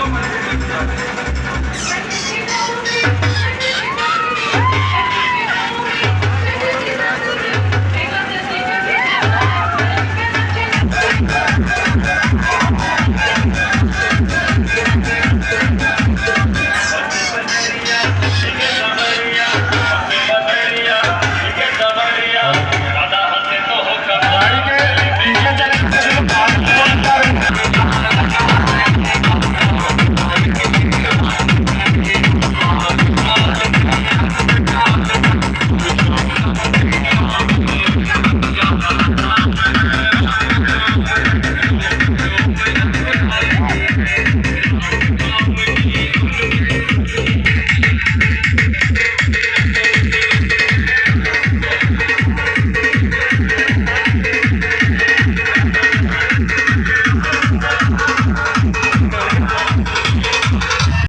Toma,